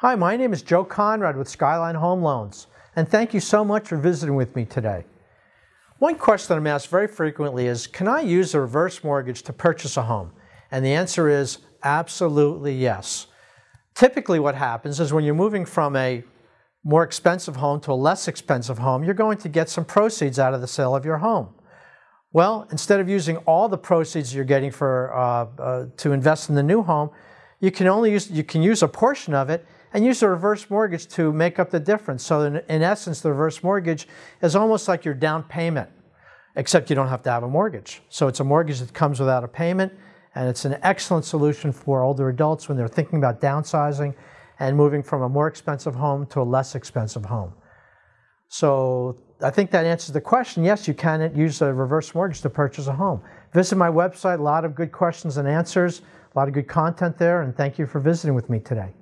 Hi, my name is Joe Conrad with Skyline Home Loans, and thank you so much for visiting with me today. One question I'm asked very frequently is, can I use a reverse mortgage to purchase a home? And the answer is absolutely yes. Typically what happens is when you're moving from a more expensive home to a less expensive home, you're going to get some proceeds out of the sale of your home. Well, instead of using all the proceeds you're getting for, uh, uh, to invest in the new home, you can only use, you can use a portion of it and use a reverse mortgage to make up the difference. So in, in essence, the reverse mortgage is almost like your down payment, except you don't have to have a mortgage. So it's a mortgage that comes without a payment, and it's an excellent solution for older adults when they're thinking about downsizing and moving from a more expensive home to a less expensive home. So I think that answers the question. Yes, you can use a reverse mortgage to purchase a home. Visit my website, a lot of good questions and answers, a lot of good content there, and thank you for visiting with me today.